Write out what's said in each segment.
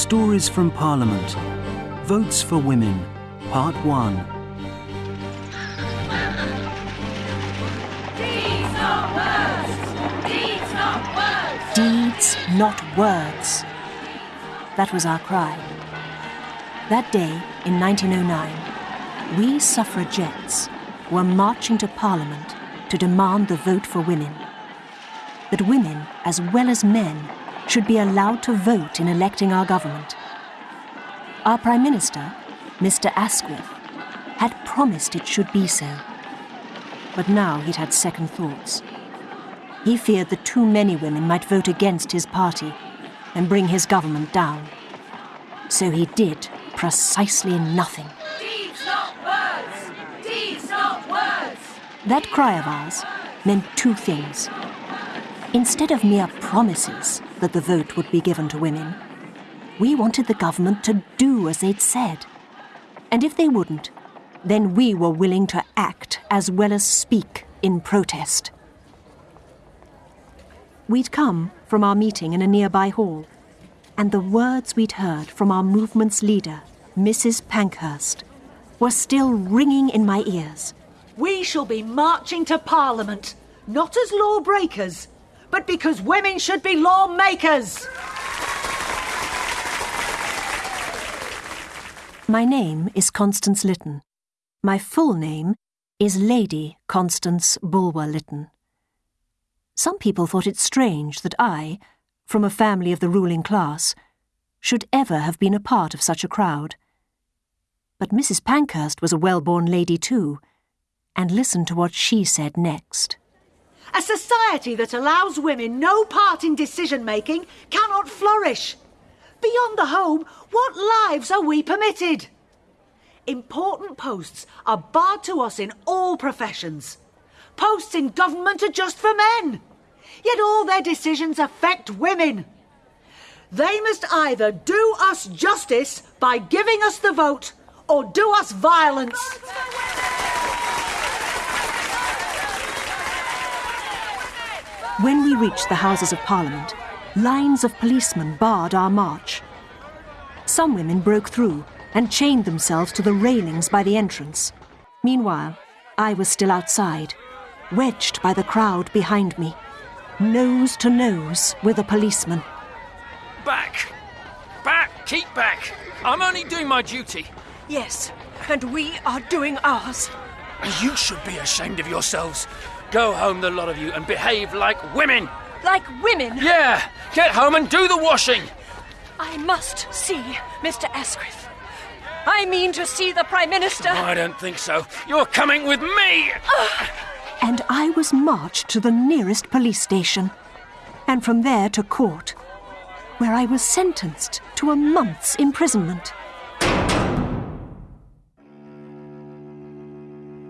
Stories from Parliament. Votes for Women, Part 1. Deeds, not words! Deeds, not words! Deeds, not words. That was our cry. That day, in 1909, we suffragettes were marching to Parliament to demand the vote for women. That women, as well as men, should be allowed to vote in electing our government. Our Prime Minister, Mr. Asquith, had promised it should be so. But now he'd had second thoughts. He feared that too many women might vote against his party and bring his government down. So he did precisely nothing. Deeds, not words! Deeds, not words! That cry of ours meant two things. Instead of mere promises that the vote would be given to women, we wanted the government to do as they'd said. And if they wouldn't, then we were willing to act as well as speak in protest. We'd come from our meeting in a nearby hall, and the words we'd heard from our movement's leader, Mrs. Pankhurst, were still ringing in my ears. We shall be marching to Parliament, not as lawbreakers, but because women should be lawmakers. My name is Constance Lytton. My full name is Lady Constance Bulwer Lytton. Some people thought it strange that I, from a family of the ruling class, should ever have been a part of such a crowd. But Mrs. Pankhurst was a well born lady too, and listen to what she said next. A society that allows women no part in decision making cannot flourish. Beyond the home, what lives are we permitted? Important posts are barred to us in all professions. Posts in government are just for men. Yet all their decisions affect women. They must either do us justice by giving us the vote or do us violence. When we reached the Houses of Parliament, lines of policemen barred our march. Some women broke through and chained themselves to the railings by the entrance. Meanwhile, I was still outside, wedged by the crowd behind me, nose to nose with a policeman. Back! Back! Keep back! I'm only doing my duty. Yes, and we are doing ours. You should be ashamed of yourselves. Go home, the lot of you, and behave like women. Like women, Yeah! Get home and do the washing! I must see Mr. Asquith. I mean to see the Prime Minister. I don't think so. You're coming with me! And I was marched to the nearest police station, and from there to court, where I was sentenced to a month's imprisonment.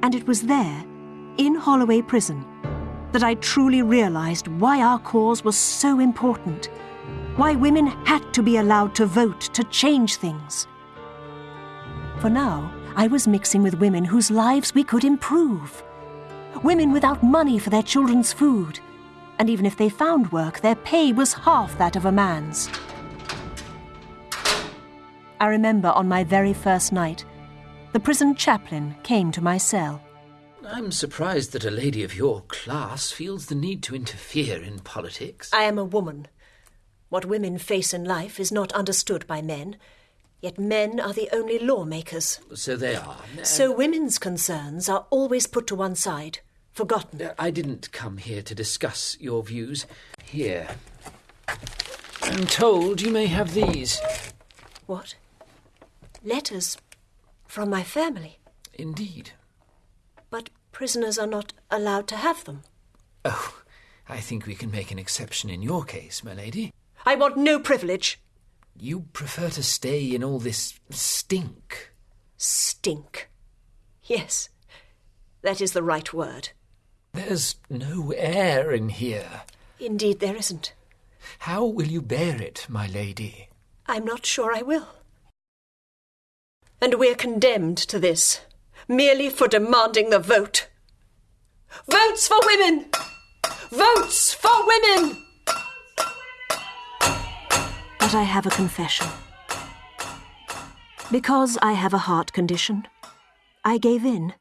And it was there, in Holloway Prison, that I truly realized why our cause was so important, why women had to be allowed to vote to change things. For now, I was mixing with women whose lives we could improve. Women without money for their children's food. And even if they found work, their pay was half that of a man's. I remember on my very first night, the prison chaplain came to my cell. I'm surprised that a lady of your class feels the need to interfere in politics. I am a woman. What women face in life is not understood by men, yet men are the only lawmakers. So they are. So women's concerns are always put to one side, forgotten. Uh, I didn't come here to discuss your views. Here. I'm told you may have these. What? Letters from my family. Indeed. But prisoners are not allowed to have them. Oh, I think we can make an exception in your case, my lady. I want no privilege. You prefer to stay in all this stink. Stink. Yes, that is the right word. There's no air in here. Indeed, there isn't. How will you bear it, my lady? I'm not sure I will. And we're condemned to this, merely for demanding the vote. Votes for women! Votes for women! But I have a confession. Because I have a heart condition, I gave in.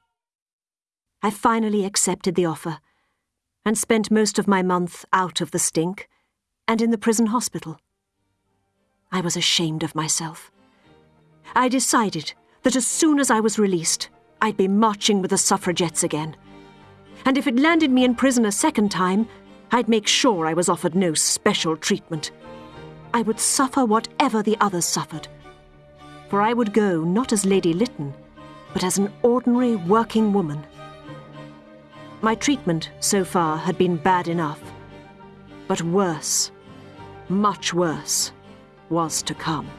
I finally accepted the offer and spent most of my month out of the stink and in the prison hospital. I was ashamed of myself. I decided that as soon as I was released, I'd be marching with the suffragettes again. And if it landed me in prison a second time, I'd make sure I was offered no special treatment. I would suffer whatever the others suffered. For I would go not as Lady Lytton, but as an ordinary working woman. My treatment so far had been bad enough. But worse, much worse, was to come.